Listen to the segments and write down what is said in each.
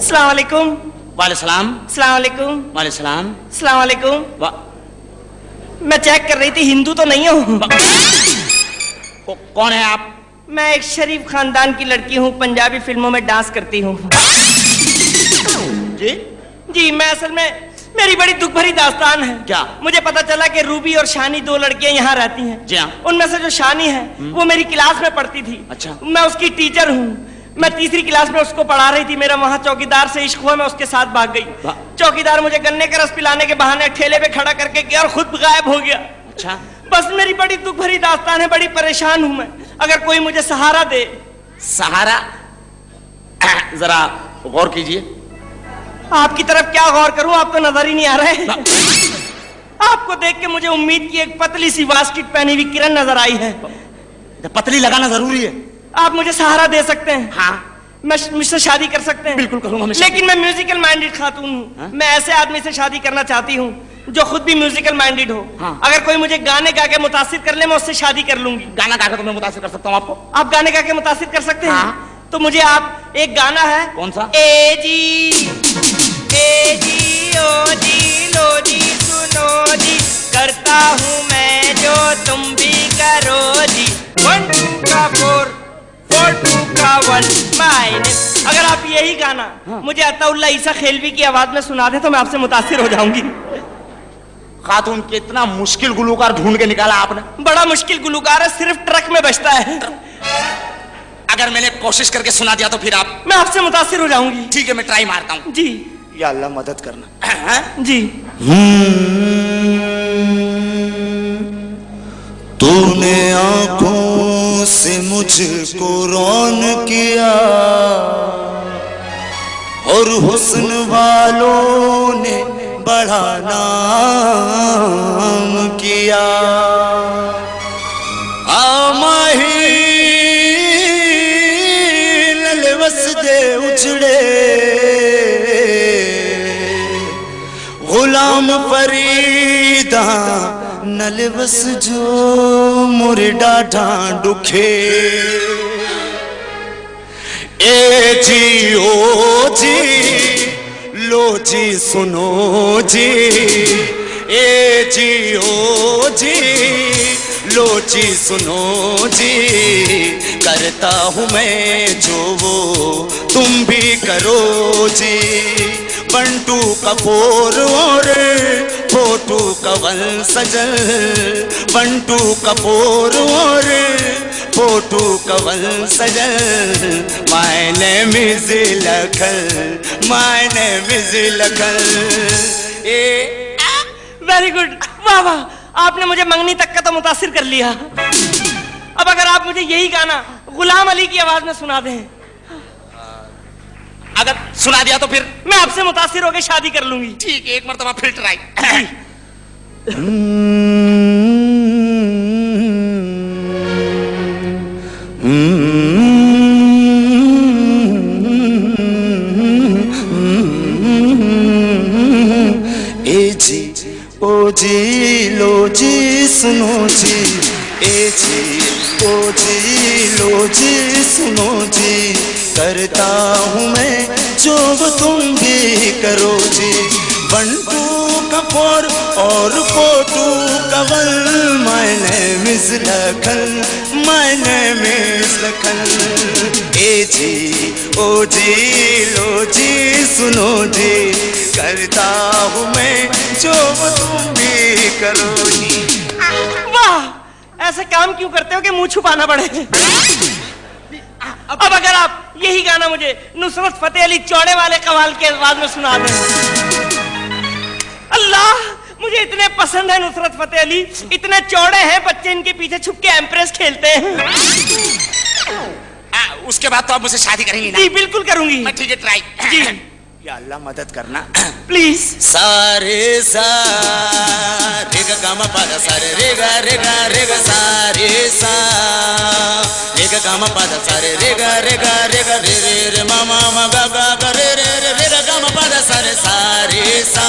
السلام علیکم وعلیہ السلام السلام علیکم وعلیہ السلام السلام علیکم میں چیک کر رہی تھی ہندو تو نہیں ہوں کون ہے آپ میں ایک شریف خاندان کی لڑکی ہوں پنجابی فلموں میں ڈانس کرتی ہوں جی جی میں اصل میں میری بڑی دکھ بھری داستان ہے کیا مجھے پتا چلا کہ روبی اور شانی دو لڑکیاں یہاں رہتی ہیں جی ہاں ان میں سے جو شانی ہے وہ میری کلاس میں پڑھتی تھی اچھا میں اس کی ٹیچر ہوں میں تیسری کلاس میں اس کو پڑھا رہی تھی میرا وہاں چوکی دار سے عشق ہوا میں اس کے ساتھ بھاگ گئی۔ چوکی دار مجھے گنے کا رس پلانے کے بہانے ٹھیلے پہ کھڑا کر کے گیا اور خود غائب ہو گیا۔ اچھا۔ بس میری بڑی دکھ بھری داستان ہے بڑی پریشان ہوں میں۔ اگر کوئی مجھے سہارا دے۔ سہارا؟ ذرا غور کیجیے آپ کی طرف کیا غور کروں؟ آپ کو نظر ہی نہیں آ رہے۔ آپ کو دیکھ کے مجھے امید کی ایک پتلی سی واسکٹ پہنی ہوئی کرن نظر آئی ہے۔ پتلی لگانا ضروری ہے۔ آپ مجھے سہارا دے سکتے ہیں۔ ہاں۔ مجھ سے شادی کر سکتے ہیں۔ بالکل کروں گا لیکن میں میوزیکل مائنڈیڈ خاتون ہوں۔ ہاں۔ میں ایسے آدمی سے شادی کرنا چاہتی ہوں جو خود بھی میوزیکل مائنڈیڈ ہو۔ ہاں۔ اگر کوئی مجھے گانے گا کے متاثر کر لے میں اس سے شادی کر لوں گی۔ گانا گا کے تو میں متاثر کر سکتا ہوں آپ کو۔ آپ گانے گا کے متاثر کر سکتے ہیں؟ ہاں۔ تو مجھے آپ ایک گانا ہے۔ کون سا؟ اے جی۔ اے جی او جی لو جی سنو جی۔ کرتا ہوں میں جو تم بھی کرو جی۔ ون ٹو کا ون اگر آپ یہی گانا مجھے عطا اللہ عیسیٰ خیلوی کی آواز میں سنا دیں تو میں آپ سے متاثر ہو جاؤں گی خاتون کتنا مشکل گلوکار ڈھونڈ کے نکالا آپ نے بڑا مشکل گلوکار ہے صرف ٹرک میں بچتا ہے اگر میں نے کوشش کر کے سنا دیا تو پھر آپ میں آپ سے متاثر ہو جاؤں گی ٹھیک ہے میں ٹرائی مارتا ہوں جی یا اللہ مدد کرنا جی تو نے آنکھوں سے مجھ کو رو کون کیا؟ اور حسن والوں نے بڑا نام کیا۔ آماہی لل دے اچھڑے غلام فریدہ نلوس جو مرڈا ڈھانڈ ڈکھے اے جی او جی لو جی سنو جی۔ اے جی او جی لو جی سنو جی۔ کرتا ہوں میں جو وہ تم بھی کرو جی۔ بنٹو کپور اور پوٹو کا ون سجل۔ بنٹو کپور اور فوٹو کول سجل مائن مز لکھل مائن مز لکھل۔ اے ویری گوڈ واہ واہ آپ نے مجھے منگنی تک کا تو متاثر کر لیا۔ اب اگر آپ مجھے یہی گانا غلام علی کی آواز میں سنا دیں۔ اگر سنا دیا تو پھر؟ میں آپ سے متاثر ہو کے شادی کر لوں گی۔ ٹھیک ہے ایک مرتبہ پھر ٹرائی جی لو جی سنو جی اے جی کو جی لو جی سنو جی کرتا ہوں میں جو تم بھی کرو جی ون پور اور پوٹو کول میں نے مسل لکھن میں نے مسل لکھن اے جی او جی لو جی سنو جی کرتا ہوں میں جو تم بھی کرو جی۔ واہ ایسا کام کیوں کرتے ہو کہ منہ چھپانا پڑے؟ اب اگر آپ یہی گانا مجھے نصرت فتح علی چوڑے والے قوال کے الفاظ میں سنا دیں۔ پسند ہے نصرت فتح علی اتنے چوڑے ہیں بچے ان کے پیچھے چھپ کے ایمپریس کھیلتے ہیں اس کے بعد تو آپ مجھے شادی کریں گی جی بالکل کروں گی ٹھیک ہے ٹرائی جی یا اللہ مدد کرنا پلیز سارے سارے گا کاما پادا سارے ریگا ریگا ریگا گا سارے گا گاما پادا سارے ریگا ریگا ریگا ریگا ریگا ماما ما گا گا ریگا رے پادا سارے سارے سا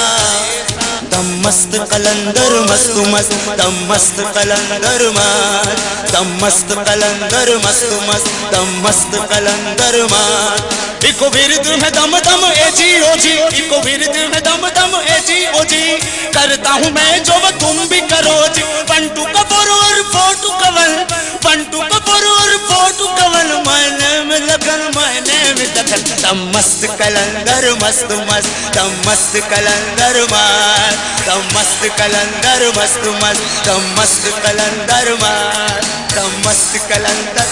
دم مست قلندر مست مست، دم مست قلندر مار دم مست قلندر مست مست، دم مست قلندر مار ایکو ورد ہے دم دم، اے جی او جی۔ ایکو ورد ہے دم دم، اے جی او جی۔ کرتا ہوں میں جو وہ تم بھی کرو جی۔ پنٹو کپور اور فوٹو کول پنٹو کپور اور فوٹو کول میں لگن مائنے میں تم مست کلندر مست مست تم مست کلندر مار۔ تم مست کلندر مست مست تم مست کلندر مار۔ تم مست کلندر۔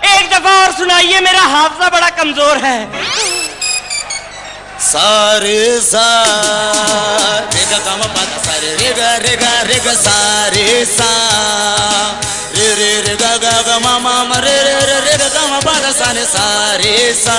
ایک دفعہ اور سنائیے میرا حافظہ بڑا کمزور ہے۔ سارے سارے گا گاما پاتا سارے سارے سارے سا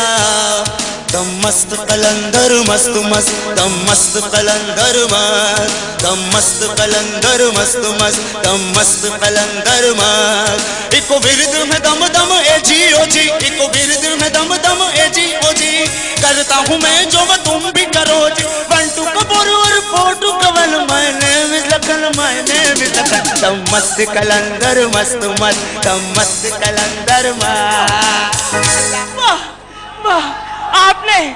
دم مست کلندر مست مست دم مست کلندر مست دم مست کلندر مست مست دم مست کلندر مست ایک ورد میں دم دم اے جی او جی ایک ورد میں دم دم اے جی او جی کرتا ہوں میں جو تم بھی کرو جی بنٹو کپور اور مست کلندر مست مست مست کلندر آپ نے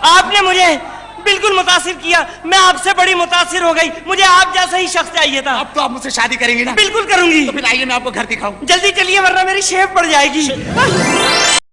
آپ نے مجھے بالکل متاثر کیا۔ میں آپ سے بڑی متاثر ہو گئی۔ مجھے آپ جیسا ہی شخص چاہیے تھا۔ اب تو آپ مجھ سے شادی کریں گی نا۔ بالکل کروں گی۔ تو پھر آئیے میں آپ کو گھر دکھاؤں۔ جلدی چلیے ورنہ میری شیف پڑ جائے گی۔